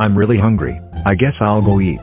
I'm really hungry, I guess I'll go eat.